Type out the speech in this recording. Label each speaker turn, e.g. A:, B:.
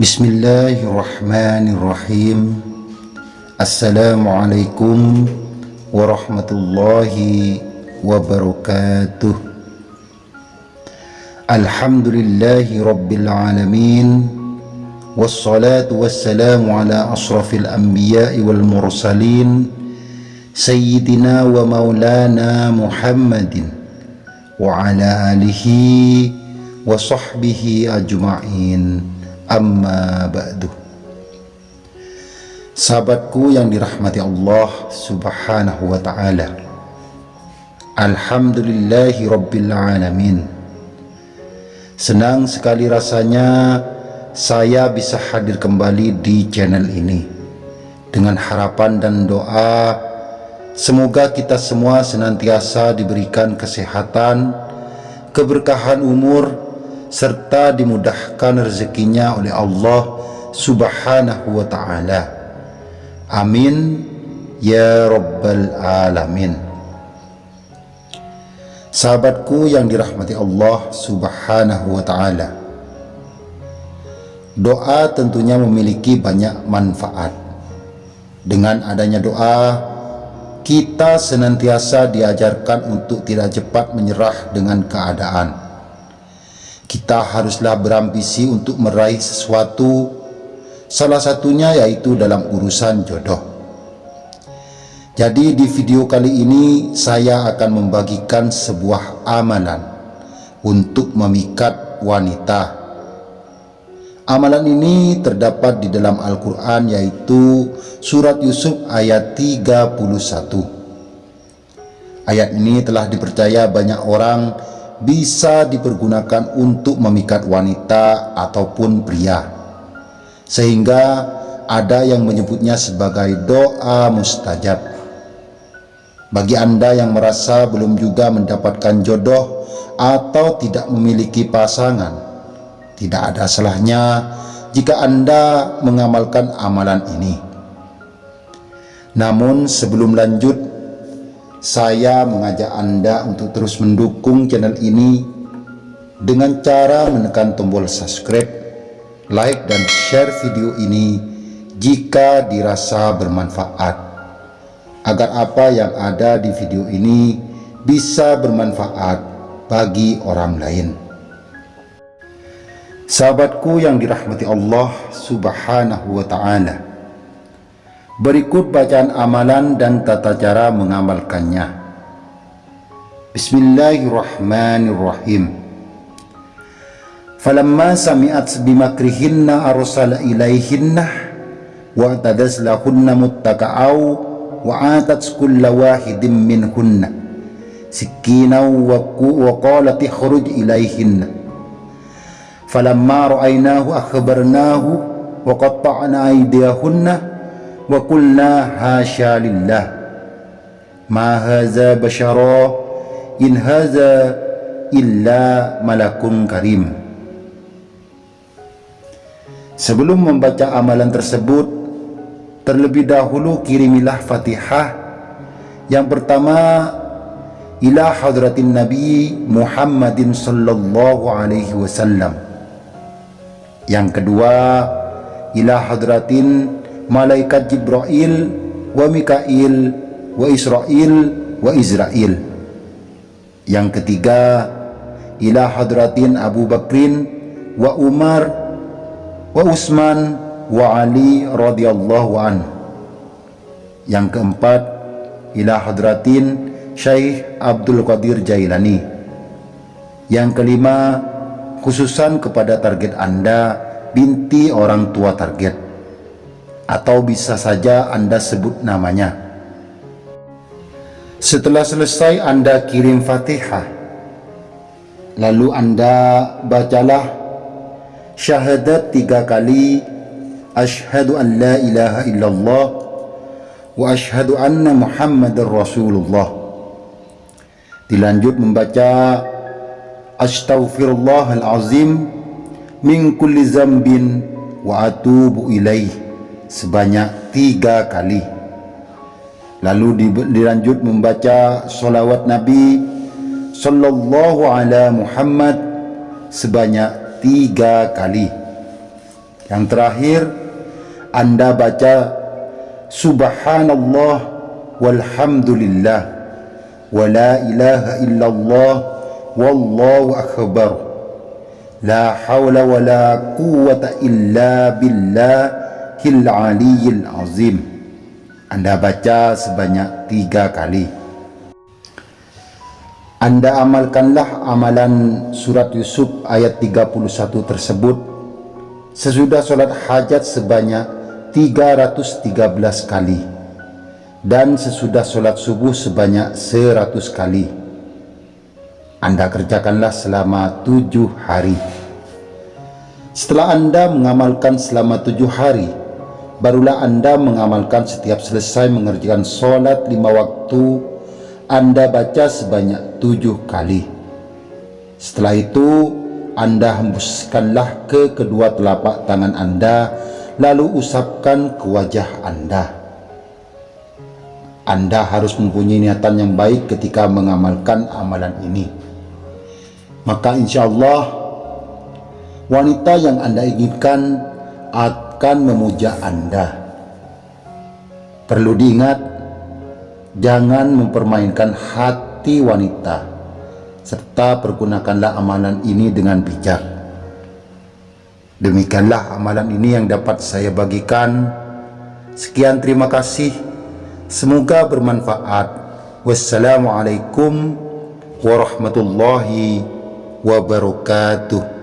A: Bismillahirrahmanirrahim. Assalamualaikum warahmatullahi wabarakatuh. Alhamdulillahi rabbil alamin. Wassalatu wassalamu ala asrafil anbiya'i wal mursalin. Sayyidina wa maulana Muhammadin Wa ala alihi wa sahbihi ajma'in amma ba'du. Sahabatku yang dirahmati Allah subhanahu wa ta'ala. Alhamdulillahi rabbil alamin. Senang sekali rasanya saya bisa hadir kembali di channel ini. Dengan harapan dan doa Semoga kita semua senantiasa diberikan kesehatan Keberkahan umur serta dimudahkan rezekinya oleh Allah subhanahu wa ta'ala. Amin. Ya rabbal alamin. Sahabatku yang dirahmati Allah subhanahu wa ta'ala doa tentunya memiliki banyak manfaat. Dengan adanya doa kita senantiasa diajarkan untuk tidak cepat menyerah dengan keadaan kita haruslah berambisi untuk meraih sesuatu. Salah satunya yaitu dalam urusan jodoh. Jadi di video kali ini saya akan membagikan sebuah amalan untuk memikat wanita. Amalan ini terdapat di dalam Al-Quran yaitu surat Yusuf ayat 31 ayat ini telah dipercaya banyak orang bisa dipergunakan untuk memikat wanita ataupun pria. Sehingga ada yang menyebutnya sebagai doa mustajab. Bagi anda yang merasa belum juga mendapatkan jodoh atau tidak memiliki pasangan tidak ada salahnya jika anda mengamalkan amalan ini. Namun sebelum lanjut saya mengajak Anda untuk terus mendukung channel ini dengan cara menekan tombol subscribe, like dan share video ini jika dirasa bermanfaat agar apa yang ada di video ini bisa bermanfaat bagi orang lain. Sahabatku yang dirahmati Allah Subhanahu wa taala. Berikut bacaan amalan dan tata cara mengamalkannya. Bismillahirrahmanirrahim. Falamma sami'at bimakrihinna arsala ilaihinna wa tadas lahunna wa atat kulla wahidin minhunna sikina wa qalat ikhruj ilaihinna falamma ra'aynahu akhbarnahu wa qatta'na aydiyahunna wa qulna hasya lillah. Ma haza bashara in haza illa malakun karim. Sebelum membaca amalan tersebut terlebih dahulu kirimilah fatihah. Yang pertama ila hadratin nabi Muhammadin sallallahu alaihi wasallam. Yang kedua ila hadratin malaikat Jibril wa Mikail wa Israel wa Israel yang ketiga ila hadratin Abu Bakrin wa Umar wa Utsman wa Ali radhiyallahu an yang keempat ila hadratin Syekh Abdul Qadir Jailani. Yang kelima khususan kepada target Anda binti orang tua target atau bisa saja Anda sebut namanya. Setelah selesai Anda kirim Fatihah, lalu Anda bacalah syahadat tiga kali Ashhadu an la ilaha illallah wa ashhadu anna muhammadar rasulullah dilanjut membaca astaghfirullahalazim min kulli zambin wa atubu ilaih sebanyak tiga kali lalu dilanjut membaca solawat Nabi Sallallahu Alaihi Muhammad sebanyak tiga kali Yang terakhir, Anda baca Subhanallah walhamdulillah wa la ilaha illallah wallahu akbar. La hawla wa la quwwata illa billahil aliyyil azim. Anda baca sebanyak tiga kali. Anda amalkanlah amalan surat Yusuf ayat 31 tersebut sesudah sholat hajat sebanyak 313 kali dan sesudah sholat subuh sebanyak 100 kali Anda kerjakanlah selama tujuh hari setelah Anda mengamalkan selama tujuh hari barulah Anda mengamalkan setiap selesai mengerjakan sholat lima waktu Anda baca sebanyak tujuh kali setelah itu anda hembuskanlah ke kedua telapak tangan Anda lalu usapkan ke wajah Anda. Anda harus mempunyai niatan yang baik ketika mengamalkan amalan ini. Maka insya Allah wanita yang Anda inginkan akan memuja Anda. Perlu diingat, jangan mempermainkan hati wanita serta pergunakanlah amalan ini dengan bijak. Demikianlah amalan ini yang dapat saya bagikan. Sekian terima kasih. Semoga bermanfaat. Wassalamualaikum warahmatullahi wabarakatuh.